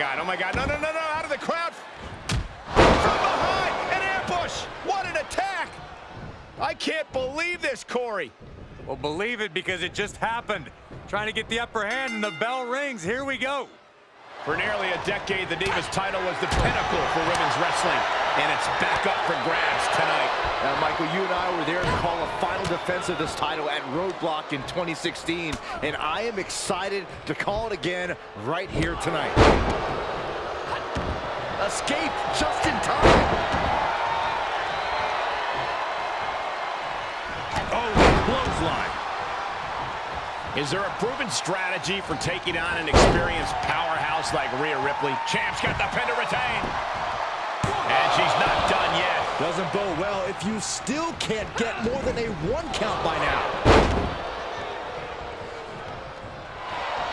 my God, oh my God, no, no, no, no, out of the crowd. From behind, an ambush. What an attack. I can't believe this, Corey. Well, believe it because it just happened. Trying to get the upper hand and the bell rings. Here we go. For nearly a decade, the Divas title was the pinnacle for women's wrestling, and it's back up for grabs tonight. Now, Michael, you and I were there to call a final defense of this title at Roadblock in 2016, and I am excited to call it again right here tonight. Escape just in time. Oh, clothesline. Is there a proven strategy for taking on an experienced powerhouse like Rhea Ripley? Champ's got the pin to retain. Doesn't bode well if you still can't get more than a one count by now.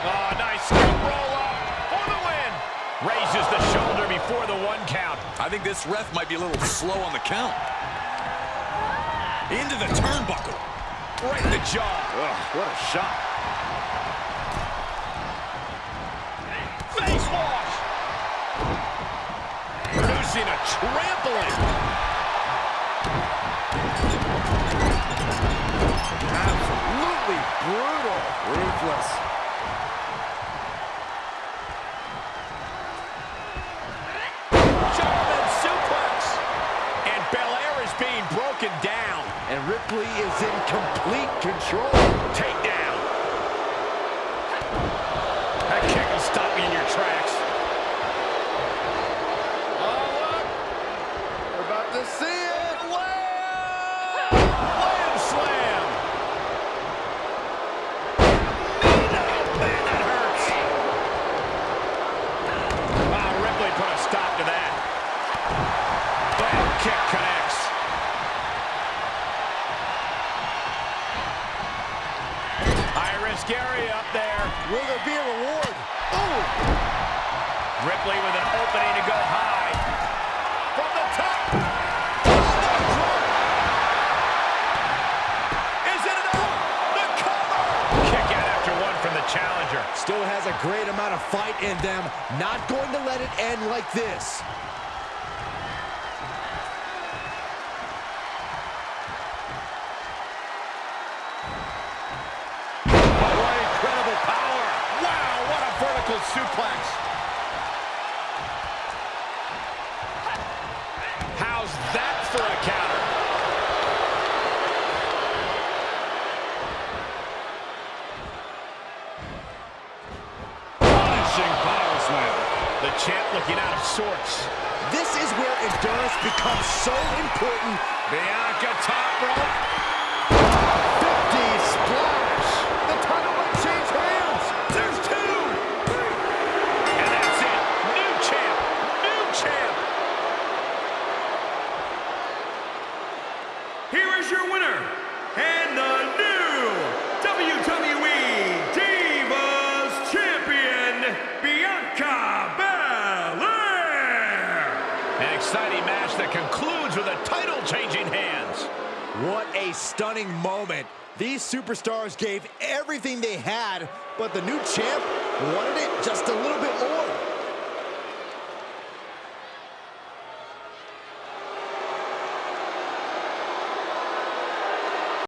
Oh, nice scoop roll up for the win. Raises the shoulder before the one count. I think this ref might be a little slow on the count. Into the turnbuckle. Right in the jaw. Ugh, what a shot. Face wash. Producing a trampling. Brutal. Ruthless. German suplex. And Belair is being broken down. And Ripley is in complete control. Takedown. High risk up there. Will there be a reward? Oh! Ripley with an opening to go high. From the top. Is it enough? The cover. Kick out after one from the challenger. Still has a great amount of fight in them. Not going to let it end like this. Suplex. How's that for a counter? Punishing power slam. The champ looking out of sorts. This is where endurance becomes so important. Bianca top rope. Here is your winner, and the new WWE Divas Champion, Bianca Belair! An exciting match that concludes with a title-changing hands. What a stunning moment. These superstars gave everything they had, but the new champ wanted it just a little bit more.